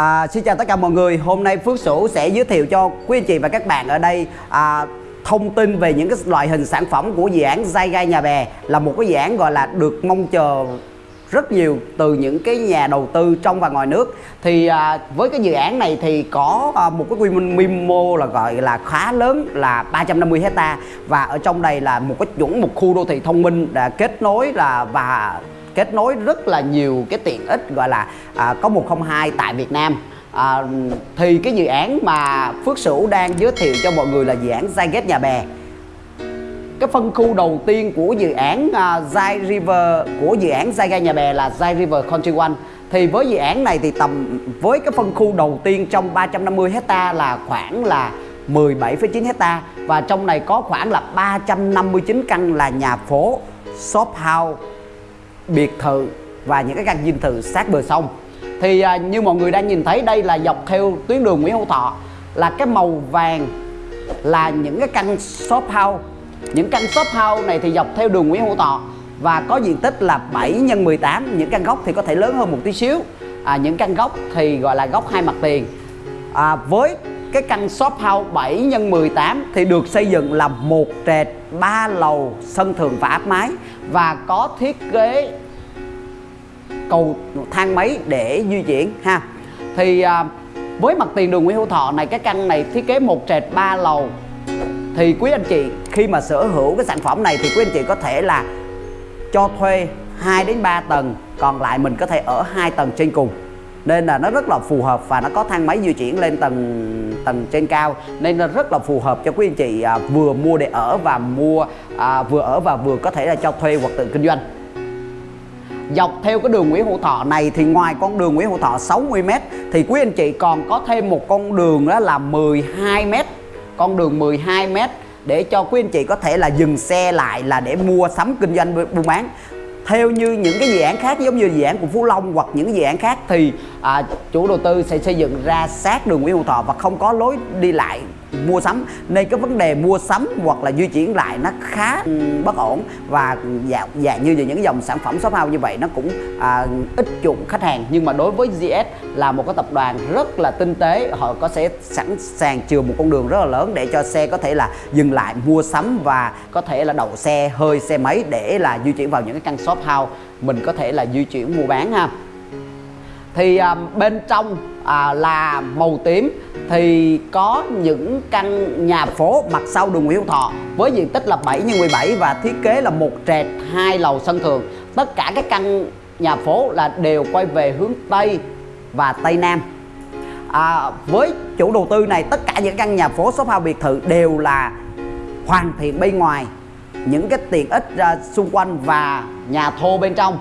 À, xin chào tất cả mọi người. Hôm nay Phước Sửu sẽ giới thiệu cho quý anh chị và các bạn ở đây à, thông tin về những cái loại hình sản phẩm của dự án Dai Gai Nhà Bè là một cái dự án gọi là được mong chờ rất nhiều từ những cái nhà đầu tư trong và ngoài nước thì à, với cái dự án này thì có à, một cái quy mô là gọi là khá lớn là 350 hecta và ở trong đây là một cái chuẩn một khu đô thị thông minh đã kết nối là và kết nối rất là nhiều cái tiện ích gọi là à, có 102 tại Việt Nam. À, thì cái dự án mà Phước Sửu đang giới thiệu cho mọi người là dự án Zyget Nhà Bè. Cái phân khu đầu tiên của dự án uh, Zai River của dự án Zyga Nhà Bè là Zai River Country One. Thì với dự án này thì tầm với cái phân khu đầu tiên trong 350 hecta là khoảng là 17,9 hecta. Và trong này có khoảng là 359 căn là nhà phố, shop house, biệt thự và những cái căn dinh thự sát bờ sông. Thì à, như mọi người đang nhìn thấy đây là dọc theo tuyến đường Nguyễn Hữu Thọ là cái màu vàng là những cái căn shop house. Những căn shop house này thì dọc theo đường Nguyễn Hữu Thọ và có diện tích là 7 x 18 những căn góc thì có thể lớn hơn một tí xíu. À, những căn góc thì gọi là góc hai mặt tiền. À, với cái căn shop house 7 x 18 thì được xây dựng là một trệt ba lầu sân thượng và áp mái và có thiết kế cầu thang máy để di chuyển ha. Thì à, với mặt tiền đường Nguyễn Hữu Thọ này cái căn này thiết kế một trệt ba lầu. Thì quý anh chị khi mà sở hữu cái sản phẩm này thì quý anh chị có thể là cho thuê 2 đến 3 tầng còn lại mình có thể ở hai tầng trên cùng nên là nó rất là phù hợp và nó có thang máy di chuyển lên tầng tầng trên cao. Nên nó rất là phù hợp cho quý anh chị à, vừa mua để ở và mua à, vừa ở và vừa có thể là cho thuê hoặc tự kinh doanh. Dọc theo cái đường Nguyễn Hữu Thọ này thì ngoài con đường Nguyễn Hữu Thọ 60m thì quý anh chị còn có thêm một con đường đó là 12m con đường 12m để cho quý anh chị có thể là dừng xe lại là để mua sắm kinh doanh buôn bán theo như những cái dự án khác giống như dự án của Phú Long hoặc những dự án khác thì à, chủ đầu tư sẽ xây dựng ra sát đường Nguyễn Hữu Thọ và không có lối đi lại mua sắm. Nên cái vấn đề mua sắm hoặc là di chuyển lại nó khá bất ổn. Và dạng, dạ như những dòng sản phẩm shop house như vậy nó cũng à, ít chuộng khách hàng. Nhưng mà đối với GS là một cái tập đoàn rất là tinh tế. Họ có sẽ sẵn sàng chừa một con đường rất là lớn để cho xe có thể là dừng lại mua sắm và có thể là đậu xe hơi xe máy để là di chuyển vào những cái căn shop house. Mình có thể là di chuyển mua bán ha. Thì à, bên trong à, là màu tím thì có những căn nhà phố mặt sau đường Nguyễn Hữu Thọ với diện tích là 7 x 17 và thiết kế là một trệt hai lầu sân thượng. Tất cả các căn nhà phố là đều quay về hướng Tây và Tây Nam. À, với chủ đầu tư này tất cả những căn nhà phố shop house biệt thự đều là hoàn thiện bên ngoài. Những cái tiện ích uh, xung quanh và nhà thô bên trong.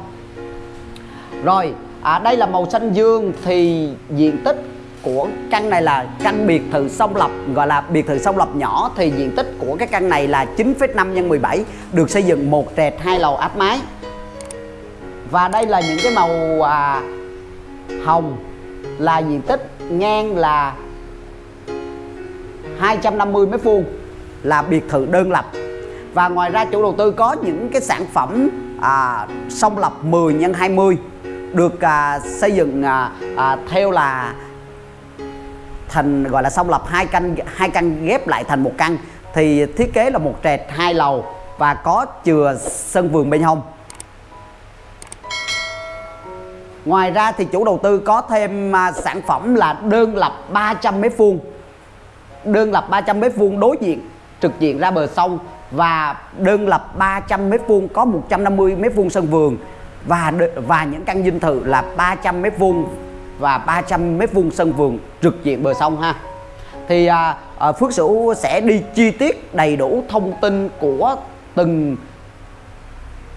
Rồi à, đây là màu xanh dương thì diện tích của căn này là căn biệt thự song lập gọi là biệt thự song lập nhỏ. Thì diện tích của cái căn này là 9,5 x 17 được xây dựng một trệt hai lầu áp mái. Và đây là những cái màu à, hồng là diện tích ngang là 250 mét vuông là biệt thự đơn lập. Và ngoài ra chủ đầu tư có những cái sản phẩm à, song lập 10 x 20 được à, xây dựng à, à, theo là thành gọi là xong lập hai căn hai căn ghép lại thành một căn thì thiết kế là một trệt hai lầu và có chừa sân vườn bên hông. Ngoài ra thì chủ đầu tư có thêm à, sản phẩm là đơn lập 300 mét vuông. Đơn lập 300 mét vuông đối diện trực diện ra bờ sông và đơn lập 300 mét vuông có 150 mét vuông sân vườn và và những căn dinh thự là 300 mét vuông và 300 mét vuông sân vườn trực diện bờ sông ha. Thì à, à, Phước Sửu sẽ đi chi tiết đầy đủ thông tin của từng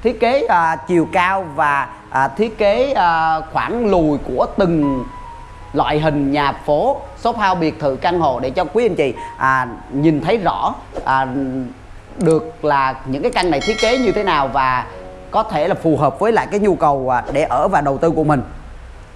thiết kế à, chiều cao và à, thiết kế à, khoảng lùi của từng loại hình nhà phố shop house biệt thự căn hộ để cho quý anh chị à, nhìn thấy rõ à, được là những cái căn này thiết kế như thế nào và có thể là phù hợp với lại cái nhu cầu à, để ở và đầu tư của mình.